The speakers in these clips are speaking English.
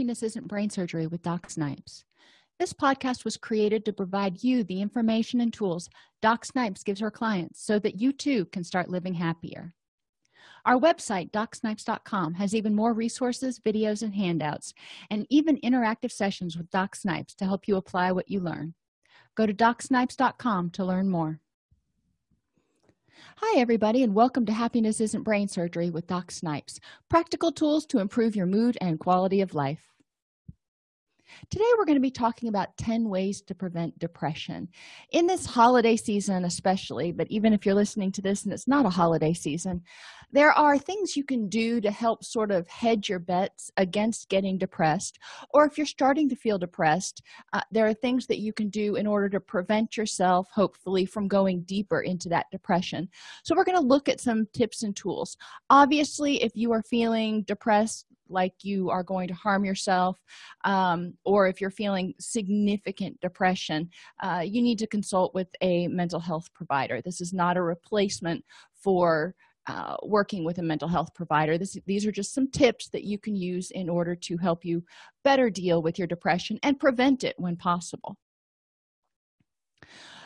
happiness isn't brain surgery with doc snipes. This podcast was created to provide you the information and tools doc snipes gives her clients so that you too can start living happier. Our website docsnipes.com has even more resources videos and handouts and even interactive sessions with doc snipes to help you apply what you learn. Go to docsnipes.com to learn more. Hi everybody and welcome to happiness isn't brain surgery with doc snipes practical tools to improve your mood and quality of life today we're going to be talking about 10 ways to prevent depression. In this holiday season especially but even if you're listening to this and it's not a holiday season there are things you can do to help sort of hedge your bets against getting depressed. Or if you're starting to feel depressed uh, there are things that you can do in order to prevent yourself hopefully from going deeper into that depression. So we're going to look at some tips and tools. Obviously if you are feeling depressed like you are going to harm yourself um, or if you're feeling significant depression uh, you need to consult with a mental health provider. This is not a replacement for uh, working with a mental health provider. This, these are just some tips that you can use in order to help you better deal with your depression and prevent it when possible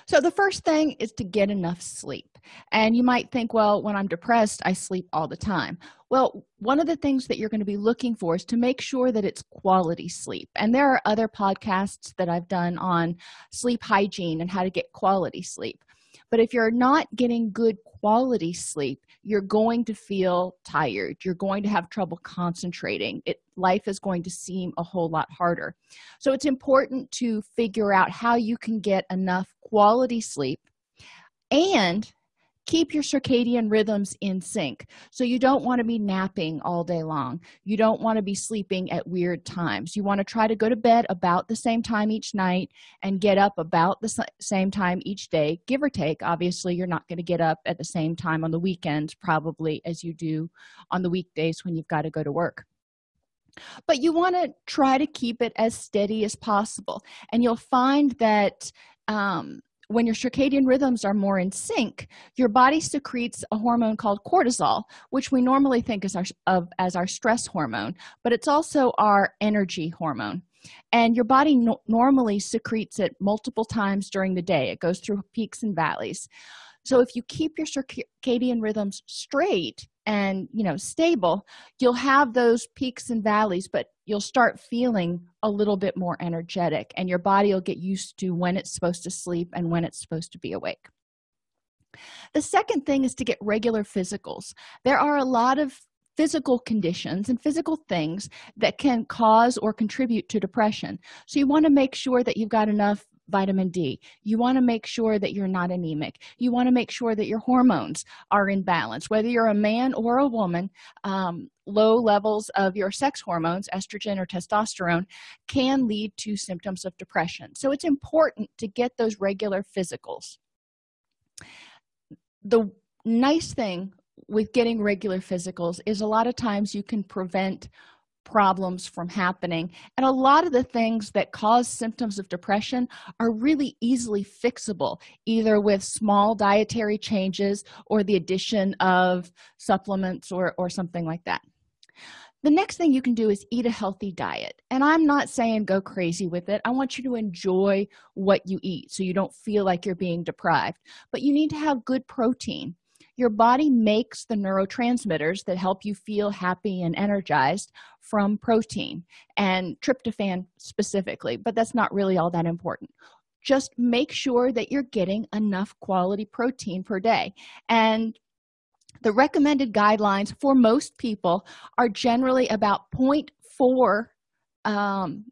so the first thing is to get enough sleep. And you might think well when i'm depressed i sleep all the time. Well one of the things that you're going to be looking for is to make sure that it's quality sleep. And there are other podcasts that i've done on sleep hygiene and how to get quality sleep but if you're not getting good quality sleep you're going to feel tired. You're going to have trouble concentrating. It life is going to seem a whole lot harder. So it's important to figure out how you can get enough quality sleep and keep your circadian rhythms in sync. So you don't want to be napping all day long. You don't want to be sleeping at weird times. You want to try to go to bed about the same time each night and get up about the same time each day give or take. Obviously you're not going to get up at the same time on the weekends probably as you do on the weekdays when you've got to go to work. But you want to try to keep it as steady as possible. And you'll find that um, when your circadian rhythms are more in sync your body secretes a hormone called cortisol which we normally think as our of as our stress hormone but it's also our energy hormone. And your body no normally secretes it multiple times during the day. It goes through peaks and valleys. So if you keep your circadian rhythms straight and you know stable you'll have those peaks and valleys but you'll start feeling a little bit more energetic and your body will get used to when it's supposed to sleep and when it's supposed to be awake. The second thing is to get regular physicals. There are a lot of physical conditions and physical things that can cause or contribute to depression. So you want to make sure that you've got enough vitamin d. You want to make sure that you're not anemic. You want to make sure that your hormones are in balance. Whether you're a man or a woman um, low levels of your sex hormones estrogen or testosterone can lead to symptoms of depression. So it's important to get those regular physicals. The nice thing with getting regular physicals is a lot of times you can prevent problems from happening. And a lot of the things that cause symptoms of depression are really easily fixable either with small dietary changes or the addition of supplements or or something like that. The next thing you can do is eat a healthy diet. And i'm not saying go crazy with it. I want you to enjoy what you eat so you don't feel like you're being deprived. But you need to have good protein your body makes the neurotransmitters that help you feel happy and energized from protein and tryptophan specifically but that's not really all that important. Just make sure that you're getting enough quality protein per day. And the recommended guidelines for most people are generally about 0.4 um,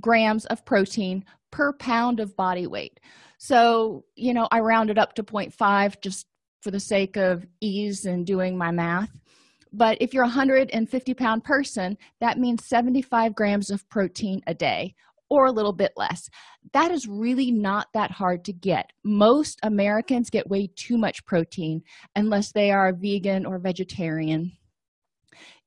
grams of protein per pound of body weight. So you know i rounded it up to 0.5 just for the sake of ease in doing my math. But if you're a 150 pound person that means 75 grams of protein a day or a little bit less. That is really not that hard to get. Most americans get way too much protein unless they are vegan or vegetarian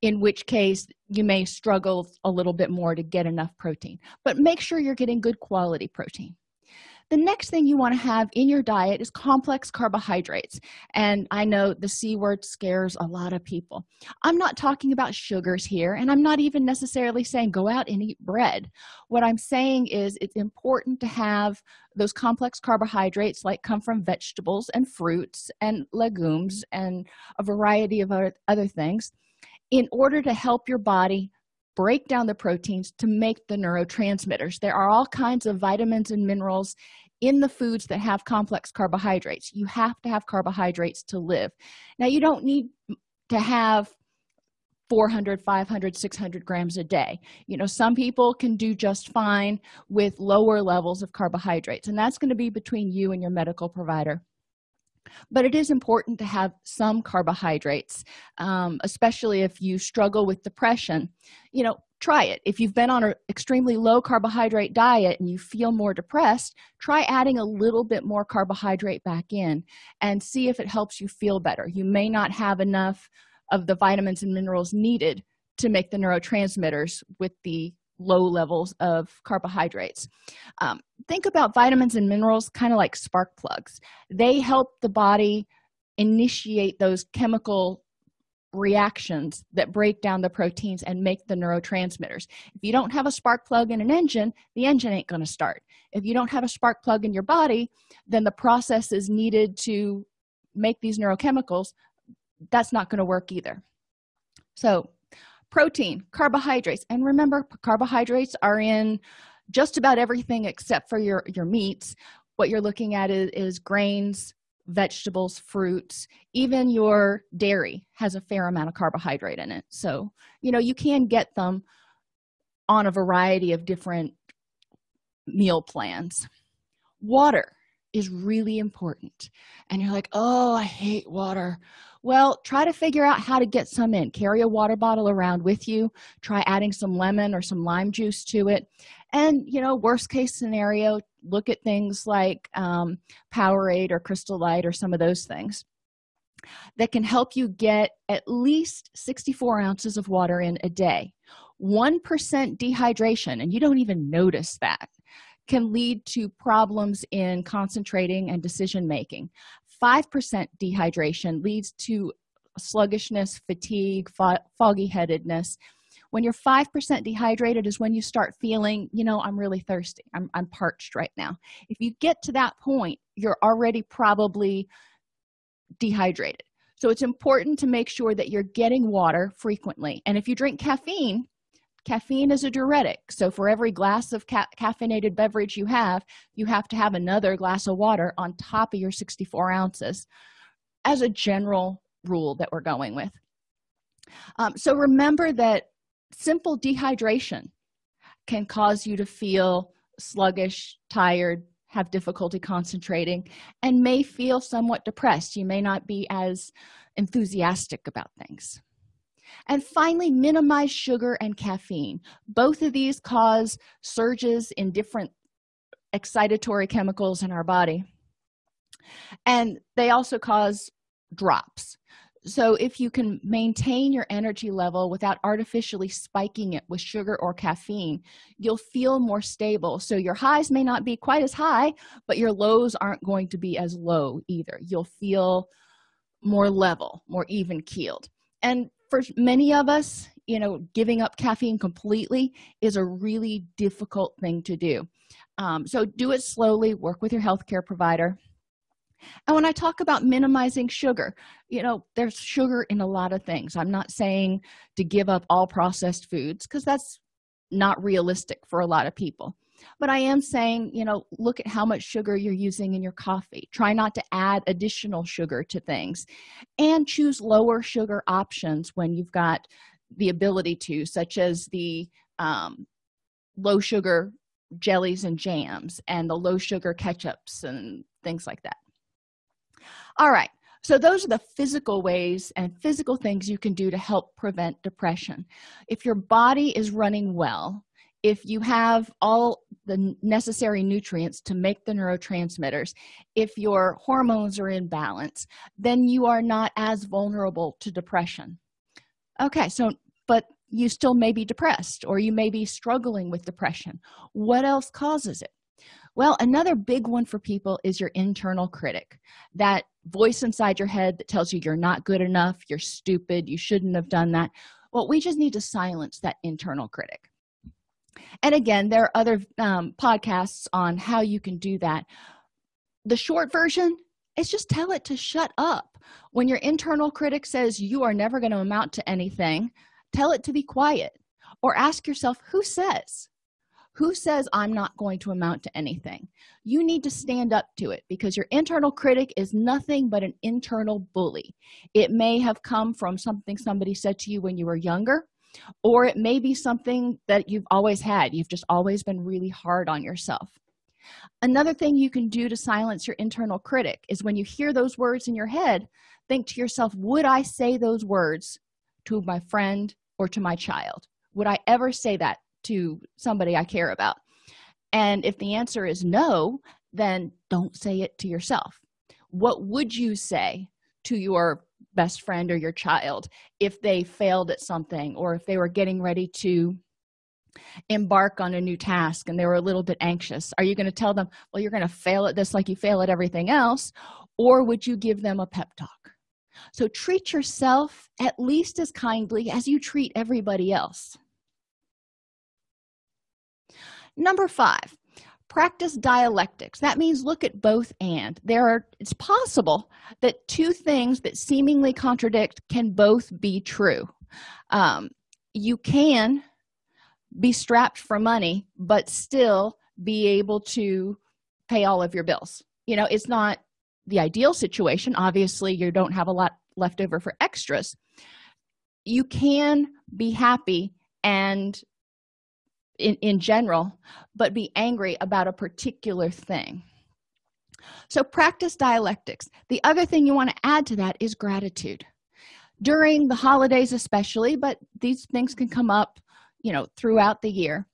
in which case you may struggle a little bit more to get enough protein. But make sure you're getting good quality protein the next thing you want to have in your diet is complex carbohydrates and i know the c word scares a lot of people. I'm not talking about sugars here and i'm not even necessarily saying go out and eat bread. What i'm saying is it's important to have those complex carbohydrates like come from vegetables and fruits and legumes and a variety of other things in order to help your body break down the proteins to make the neurotransmitters. There are all kinds of vitamins and minerals in the foods that have complex carbohydrates. You have to have carbohydrates to live. Now you don't need to have 400 500 600 grams a day. You know some people can do just fine with lower levels of carbohydrates and that's going to be between you and your medical provider but it is important to have some carbohydrates um, especially if you struggle with depression. You know try it. If you've been on an extremely low carbohydrate diet and you feel more depressed try adding a little bit more carbohydrate back in and see if it helps you feel better. You may not have enough of the vitamins and minerals needed to make the neurotransmitters with the low levels of carbohydrates. Um, think about vitamins and minerals kind of like spark plugs. They help the body initiate those chemical reactions that break down the proteins and make the neurotransmitters. If you don't have a spark plug in an engine the engine ain't going to start. If you don't have a spark plug in your body then the process is needed to make these neurochemicals. That's not going to work either. So protein carbohydrates. And remember carbohydrates are in just about everything except for your your meats. What you're looking at is, is grains vegetables fruits. Even your dairy has a fair amount of carbohydrate in it. So you know you can get them on a variety of different meal plans. Water is really important. And you're like oh i hate water. Well try to figure out how to get some in. Carry a water bottle around with you. Try adding some lemon or some lime juice to it. And you know worst case scenario look at things like um, powerade or crystal light or some of those things that can help you get at least 64 ounces of water in a day. 1% dehydration and you don't even notice that can lead to problems in concentrating and decision making 5% dehydration leads to sluggishness fatigue fo foggy headedness when you're 5% dehydrated is when you start feeling you know i'm really thirsty. I'm, I'm parched right now. If you get to that point you're already probably dehydrated. So it's important to make sure that you're getting water frequently. And if you drink caffeine caffeine is a diuretic. So for every glass of ca caffeinated beverage you have you have to have another glass of water on top of your 64 ounces as a general rule that we're going with. Um, so remember that simple dehydration can cause you to feel sluggish tired have difficulty concentrating and may feel somewhat depressed. You may not be as enthusiastic about things and finally minimize sugar and caffeine. Both of these cause surges in different excitatory chemicals in our body. And they also cause drops. So if you can maintain your energy level without artificially spiking it with sugar or caffeine you'll feel more stable. So your highs may not be quite as high but your lows aren't going to be as low either. You'll feel more level more even keeled. And for many of us you know giving up caffeine completely is a really difficult thing to do. Um, so do it slowly work with your healthcare provider. And when i talk about minimizing sugar you know there's sugar in a lot of things. I'm not saying to give up all processed foods because that's not realistic for a lot of people but i am saying you know look at how much sugar you're using in your coffee. Try not to add additional sugar to things. And choose lower sugar options when you've got the ability to such as the um, low sugar jellies and jams and the low sugar ketchups and things like that. All right. So those are the physical ways and physical things you can do to help prevent depression. If your body is running well if you have all the necessary nutrients to make the neurotransmitters if your hormones are in balance then you are not as vulnerable to depression. Okay so but you still may be depressed or you may be struggling with depression. What else causes it? Well another big one for people is your internal critic. That voice inside your head that tells you you're not good enough you're stupid you shouldn't have done that. Well we just need to silence that internal critic and again there are other um, podcasts on how you can do that. The short version is just tell it to shut up. When your internal critic says you are never going to amount to anything tell it to be quiet or ask yourself who says? Who says i'm not going to amount to anything? You need to stand up to it because your internal critic is nothing but an internal bully. It may have come from something somebody said to you when you were younger or it may be something that you've always had. You've just always been really hard on yourself. Another thing you can do to silence your internal critic is when you hear those words in your head think to yourself would i say those words to my friend or to my child? Would i ever say that to somebody i care about? And if the answer is no then don't say it to yourself. What would you say to your best friend or your child if they failed at something or if they were getting ready to embark on a new task and they were a little bit anxious? Are you going to tell them well you're going to fail at this like you fail at everything else or would you give them a pep talk? So treat yourself at least as kindly as you treat everybody else. Number five practice dialectics. That means look at both and. There are it's possible that two things that seemingly contradict can both be true. Um, you can be strapped for money but still be able to pay all of your bills. You know it's not the ideal situation. Obviously you don't have a lot left over for extras. You can be happy and in, in general but be angry about a particular thing. So practice dialectics. The other thing you want to add to that is gratitude. During the holidays especially but these things can come up you know throughout the year.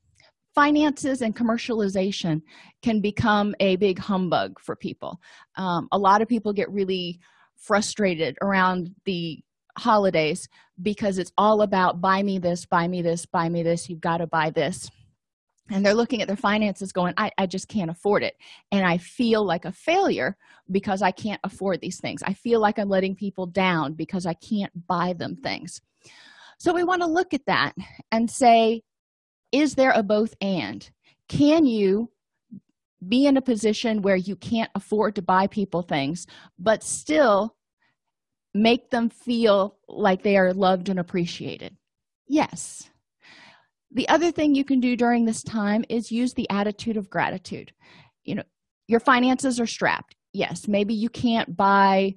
Finances and commercialization can become a big humbug for people. Um, a lot of people get really frustrated around the holidays because it's all about buy me this buy me this buy me this. You've got to buy this. And they're looking at their finances going I, I just can't afford it. And i feel like a failure because i can't afford these things. I feel like i'm letting people down because i can't buy them things. So we want to look at that and say is there a both and? Can you be in a position where you can't afford to buy people things but still make them feel like they are loved and appreciated. Yes. The other thing you can do during this time is use the attitude of gratitude. You know your finances are strapped. Yes maybe you can't buy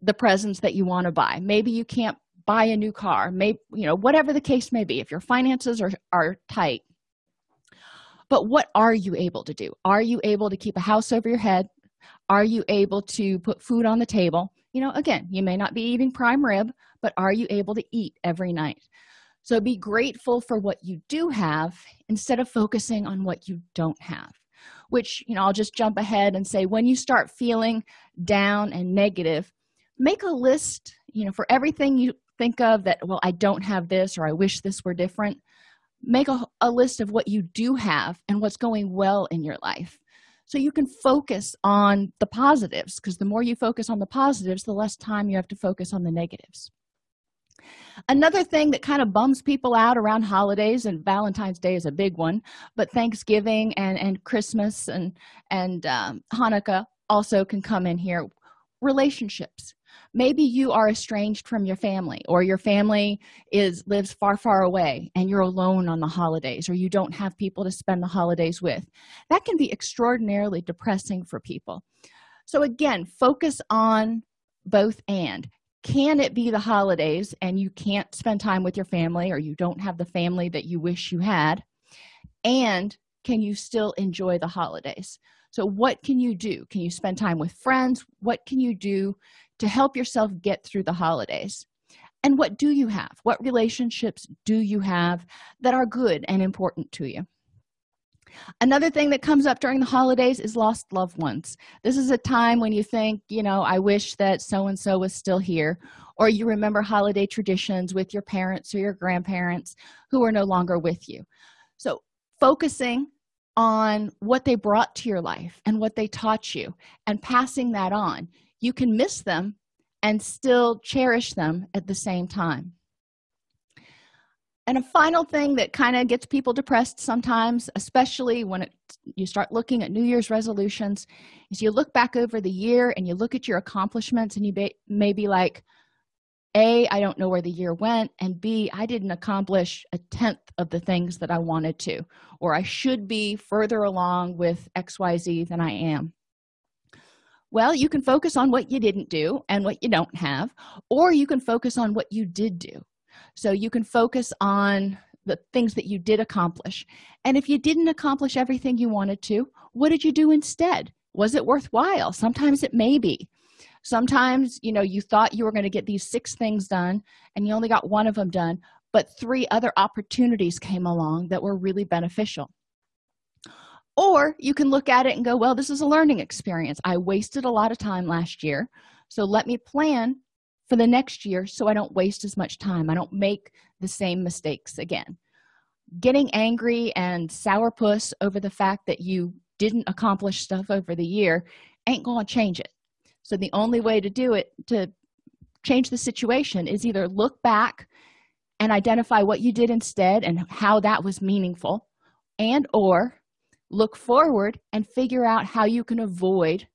the presents that you want to buy. Maybe you can't buy a new car. Maybe you know whatever the case may be if your finances are are tight. But what are you able to do? Are you able to keep a house over your head? Are you able to put food on the table you know again you may not be eating prime rib but are you able to eat every night? So be grateful for what you do have instead of focusing on what you don't have which you know i'll just jump ahead and say when you start feeling down and negative make a list you know for everything you think of that well i don't have this or i wish this were different. Make a, a list of what you do have and what's going well in your life so you can focus on the positives because the more you focus on the positives the less time you have to focus on the negatives. Another thing that kind of bums people out around holidays and valentine's day is a big one but thanksgiving and and christmas and and um, hanukkah also can come in here. Relationships maybe you are estranged from your family or your family is lives far far away and you're alone on the holidays or you don't have people to spend the holidays with. That can be extraordinarily depressing for people. So again focus on both and. Can it be the holidays and you can't spend time with your family or you don't have the family that you wish you had? And can you still enjoy the holidays? So what can you do? Can you spend time with friends? What can you do to help yourself get through the holidays. And what do you have? What relationships do you have that are good and important to you? Another thing that comes up during the holidays is lost loved ones. This is a time when you think you know i wish that so and so was still here or you remember holiday traditions with your parents or your grandparents who are no longer with you. So focusing on what they brought to your life and what they taught you and passing that on you can miss them and still cherish them at the same time. And a final thing that kind of gets people depressed sometimes especially when it, you start looking at new year's resolutions is you look back over the year and you look at your accomplishments and you may, be like a i don't know where the year went and b i didn't accomplish a tenth of the things that i wanted to or i should be further along with xyz than i am well you can focus on what you didn't do and what you don't have or you can focus on what you did do. So you can focus on the things that you did accomplish. And if you didn't accomplish everything you wanted to what did you do instead? Was it worthwhile? Sometimes it may be. Sometimes you know you thought you were going to get these six things done and you only got one of them done but three other opportunities came along that were really beneficial or you can look at it and go well this is a learning experience. I wasted a lot of time last year so let me plan for the next year so i don't waste as much time. I don't make the same mistakes again. Getting angry and sourpuss over the fact that you didn't accomplish stuff over the year ain't gonna change it. So the only way to do it to change the situation is either look back and identify what you did instead and how that was meaningful and or look forward and figure out how you can avoid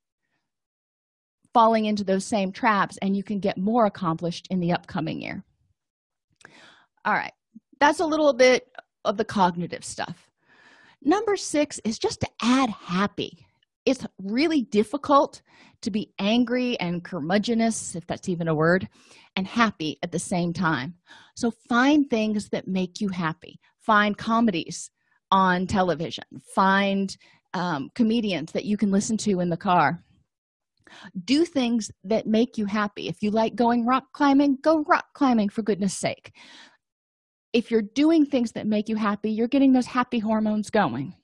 falling into those same traps and you can get more accomplished in the upcoming year. All right. That's a little bit of the cognitive stuff. Number six is just to add happy. It's really difficult to be angry and curmudgeonous if that's even a word and happy at the same time. So find things that make you happy. Find comedies on television. Find um, comedians that you can listen to in the car. Do things that make you happy. If you like going rock climbing go rock climbing for goodness sake. If you're doing things that make you happy you're getting those happy hormones going.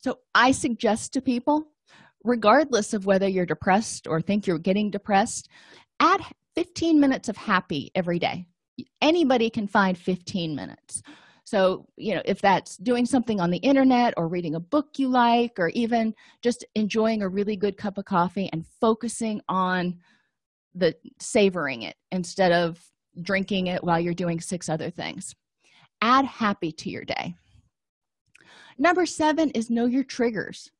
So i suggest to people regardless of whether you're depressed or think you're getting depressed add 15 minutes of happy every day. Anybody can find 15 minutes so you know if that's doing something on the internet or reading a book you like or even just enjoying a really good cup of coffee and focusing on the savoring it instead of drinking it while you're doing six other things. Add happy to your day. Number seven is know your triggers.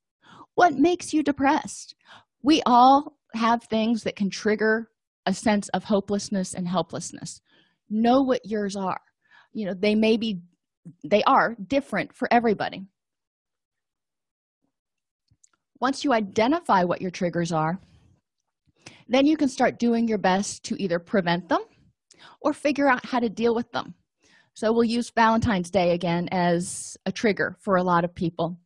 What makes you depressed? We all have things that can trigger a sense of hopelessness and helplessness. Know what yours are. You know they may be they are different for everybody. Once you identify what your triggers are then you can start doing your best to either prevent them or figure out how to deal with them. So we'll use valentine's day again as a trigger for a lot of people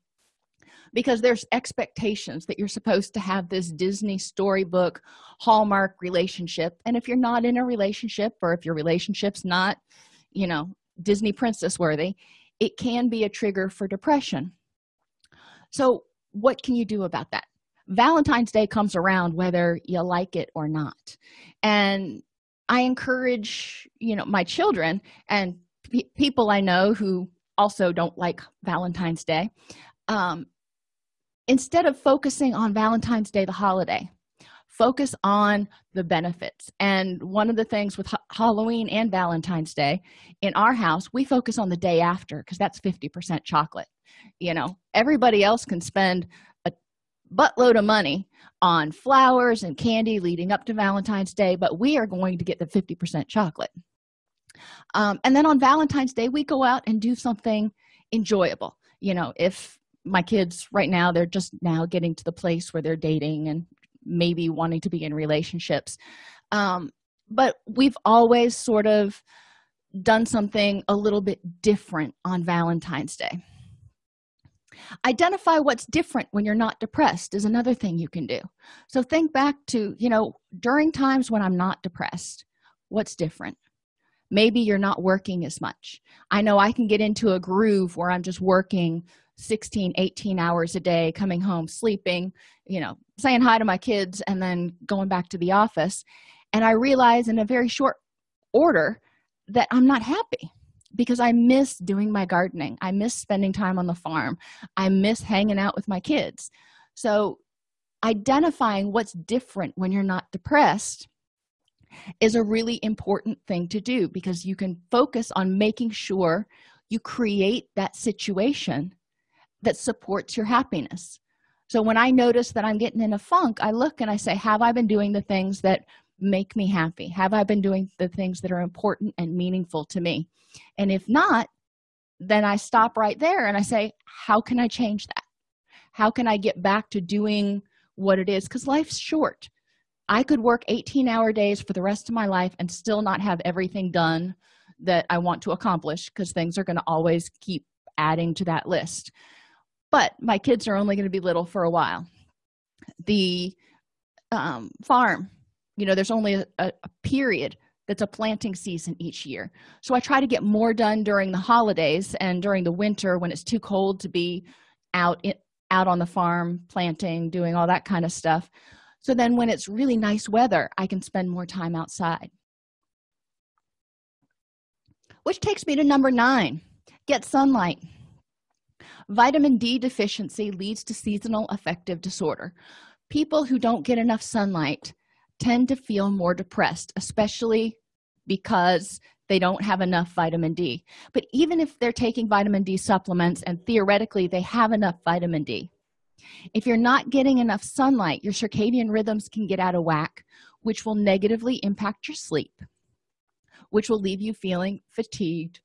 because there's expectations that you're supposed to have this disney storybook hallmark relationship. And if you're not in a relationship or if your relationship's not you know disney princess worthy it can be a trigger for depression. So what can you do about that? Valentine's day comes around whether you like it or not. And i encourage you know my children and pe people i know who also don't like valentine's day um, instead of focusing on valentine's day the holiday focus on the benefits. And one of the things with ha halloween and valentine's day in our house we focus on the day after because that's 50 percent chocolate. You know everybody else can spend a buttload of money on flowers and candy leading up to valentine's day but we are going to get the 50 percent chocolate. Um, and then on valentine's day we go out and do something enjoyable. You know if my kids right now they're just now getting to the place where they're dating and maybe wanting to be in relationships. Um, but we've always sort of done something a little bit different on valentine's day. Identify what's different when you're not depressed is another thing you can do. So think back to you know during times when i'm not depressed what's different? Maybe you're not working as much. I know i can get into a groove where i'm just working 16 18 hours a day coming home sleeping you know saying hi to my kids and then going back to the office. And i realize in a very short order that i'm not happy because i miss doing my gardening. I miss spending time on the farm. I miss hanging out with my kids. So identifying what's different when you're not depressed is a really important thing to do because you can focus on making sure you create that situation that supports your happiness. So when i notice that i'm getting in a funk i look and i say have i been doing the things that make me happy? Have i been doing the things that are important and meaningful to me? And if not then i stop right there and i say how can i change that? How can i get back to doing what it is? Because life's short. I could work 18 hour days for the rest of my life and still not have everything done that i want to accomplish because things are going to always keep adding to that list but my kids are only going to be little for a while. The um, farm you know there's only a, a, period that's a planting season each year. So i try to get more done during the holidays and during the winter when it's too cold to be out in, out on the farm planting doing all that kind of stuff. So then when it's really nice weather i can spend more time outside. Which takes me to number nine get sunlight vitamin d deficiency leads to seasonal affective disorder. People who don't get enough sunlight tend to feel more depressed especially because they don't have enough vitamin d. But even if they're taking vitamin d supplements and theoretically they have enough vitamin d if you're not getting enough sunlight your circadian rhythms can get out of whack which will negatively impact your sleep which will leave you feeling fatigued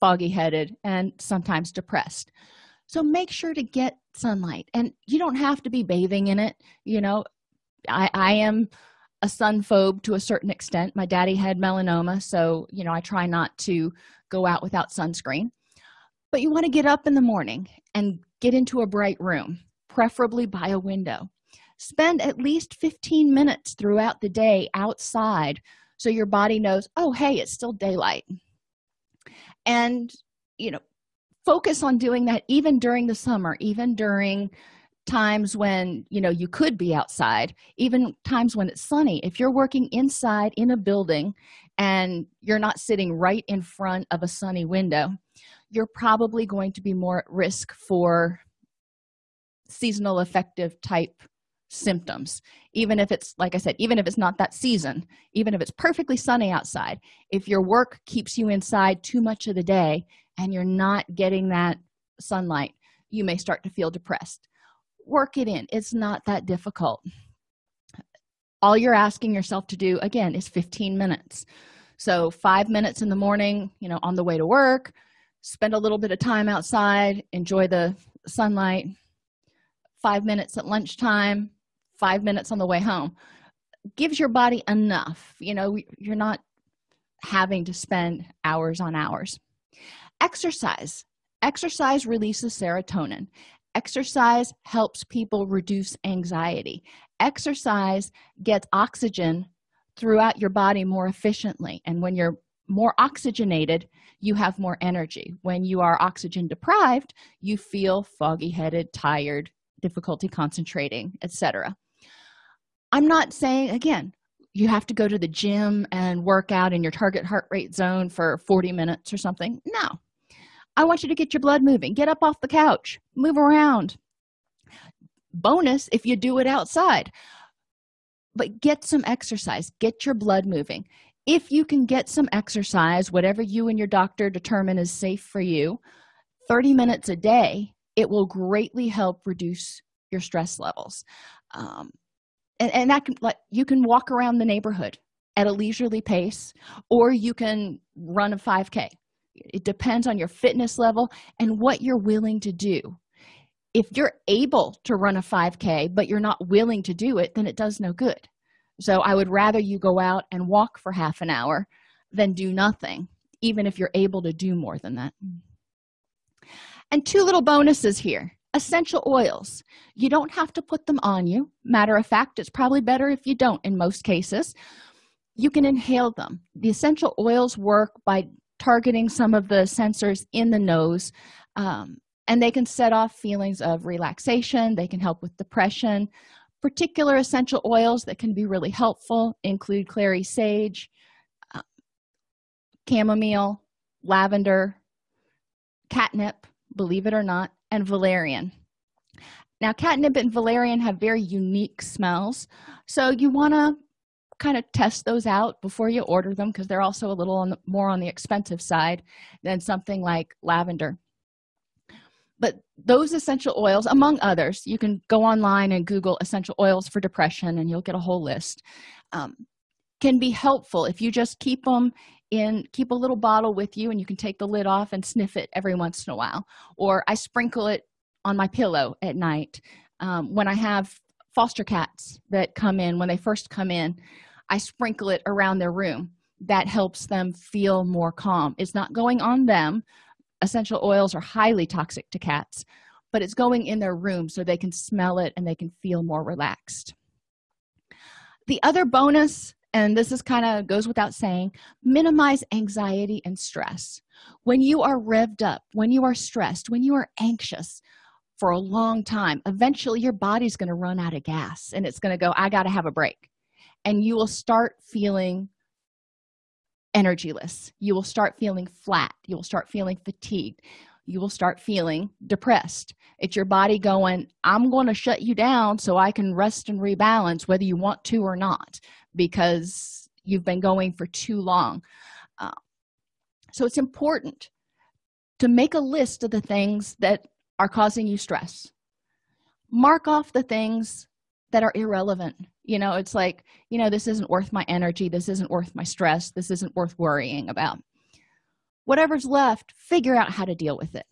foggy headed and sometimes depressed. So make sure to get sunlight and you don't have to be bathing in it you know. I i am a sun phobe to a certain extent. My daddy had melanoma so you know i try not to go out without sunscreen. But you want to get up in the morning and get into a bright room preferably by a window. Spend at least 15 minutes throughout the day outside so your body knows oh hey it's still daylight and you know focus on doing that even during the summer even during times when you know you could be outside even times when it's sunny. If you're working inside in a building and you're not sitting right in front of a sunny window you're probably going to be more at risk for seasonal affective type symptoms. Even if it's like i said even if it's not that season even if it's perfectly sunny outside if your work keeps you inside too much of the day and you're not getting that sunlight you may start to feel depressed. Work it in. It's not that difficult. All you're asking yourself to do again is 15 minutes. So five minutes in the morning you know on the way to work spend a little bit of time outside enjoy the sunlight five minutes at lunchtime five minutes on the way home. Gives your body enough you know you're not having to spend hours on hours. Exercise. Exercise releases serotonin. Exercise helps people reduce anxiety. Exercise gets oxygen throughout your body more efficiently. And when you're more oxygenated you have more energy. When you are oxygen deprived you feel foggy headed tired difficulty concentrating etc i'm not saying again you have to go to the gym and work out in your target heart rate zone for 40 minutes or something. No. I want you to get your blood moving. Get up off the couch. Move around. Bonus if you do it outside. But get some exercise. Get your blood moving. If you can get some exercise whatever you and your doctor determine is safe for you 30 minutes a day it will greatly help reduce your stress levels. Um, and, and that can like you can walk around the neighborhood at a leisurely pace or you can run a 5k it depends on your fitness level and what you're willing to do. If you're able to run a 5k but you're not willing to do it then it does no good. So i would rather you go out and walk for half an hour than do nothing even if you're able to do more than that. And two little bonuses here essential oils. You don't have to put them on you. Matter of fact it's probably better if you don't in most cases. You can inhale them. The essential oils work by targeting some of the sensors in the nose um, and they can set off feelings of relaxation. They can help with depression. Particular essential oils that can be really helpful include clary sage uh, chamomile lavender catnip believe it or not and valerian. Now catnip and valerian have very unique smells so you want to kind of test those out before you order them because they're also a little on the, more on the expensive side than something like lavender. But those essential oils among others you can go online and google essential oils for depression and you'll get a whole list um, can be helpful if you just keep them in keep a little bottle with you and you can take the lid off and sniff it every once in a while. Or i sprinkle it on my pillow at night. Um, when i have foster cats that come in when they first come in i sprinkle it around their room. That helps them feel more calm. It's not going on them. Essential oils are highly toxic to cats but it's going in their room so they can smell it and they can feel more relaxed. The other bonus and this is kind of goes without saying minimize anxiety and stress. When you are revved up when you are stressed when you are anxious for a long time eventually your body's going to run out of gas and it's going to go i got to have a break. And you will start feeling energyless. You will start feeling flat. You will start feeling fatigued. You will start feeling depressed. It's your body going i'm going to shut you down so i can rest and rebalance whether you want to or not because you've been going for too long. Uh, so it's important to make a list of the things that are causing you stress. Mark off the things that are irrelevant. You know it's like you know this isn't worth my energy. This isn't worth my stress. This isn't worth worrying about. Whatever's left figure out how to deal with it.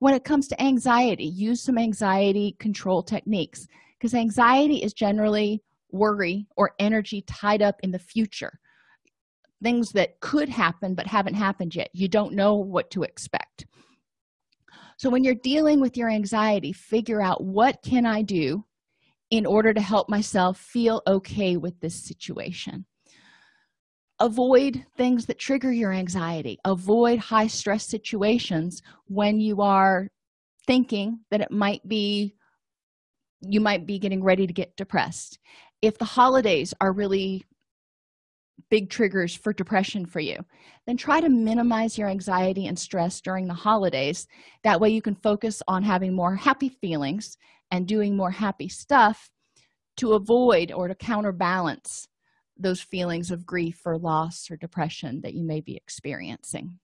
When it comes to anxiety use some anxiety control techniques because anxiety is generally worry or energy tied up in the future. Things that could happen but haven't happened yet. You don't know what to expect. So when you're dealing with your anxiety figure out what can i do in order to help myself feel okay with this situation. Avoid things that trigger your anxiety. Avoid high stress situations when you are thinking that it might be you might be getting ready to get depressed if the holidays are really big triggers for depression for you then try to minimize your anxiety and stress during the holidays. That way you can focus on having more happy feelings and doing more happy stuff to avoid or to counterbalance those feelings of grief or loss or depression that you may be experiencing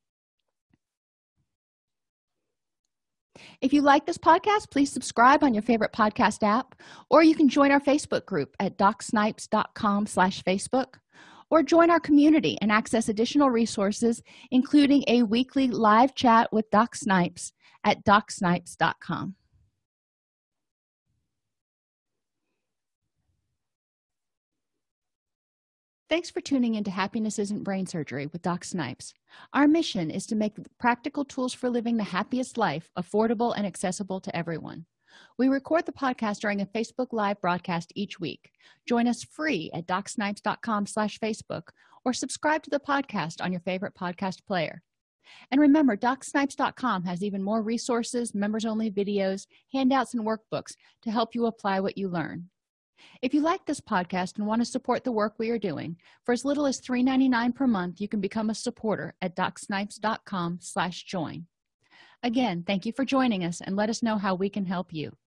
if you like this podcast please subscribe on your favorite podcast app or you can join our facebook group at docsnipes.com slash facebook or join our community and access additional resources including a weekly live chat with doc snipes at docsnipes.com Thanks for tuning into Happiness Isn't Brain Surgery with Doc Snipes. Our mission is to make practical tools for living the happiest life affordable and accessible to everyone. We record the podcast during a Facebook Live broadcast each week. Join us free at docsnipes.com slash Facebook or subscribe to the podcast on your favorite podcast player. And remember, docsnipes.com has even more resources, members-only videos, handouts, and workbooks to help you apply what you learn if you like this podcast and want to support the work we are doing for as little as $3.99 per month you can become a supporter at docsnipes.com slash join. Again thank you for joining us and let us know how we can help you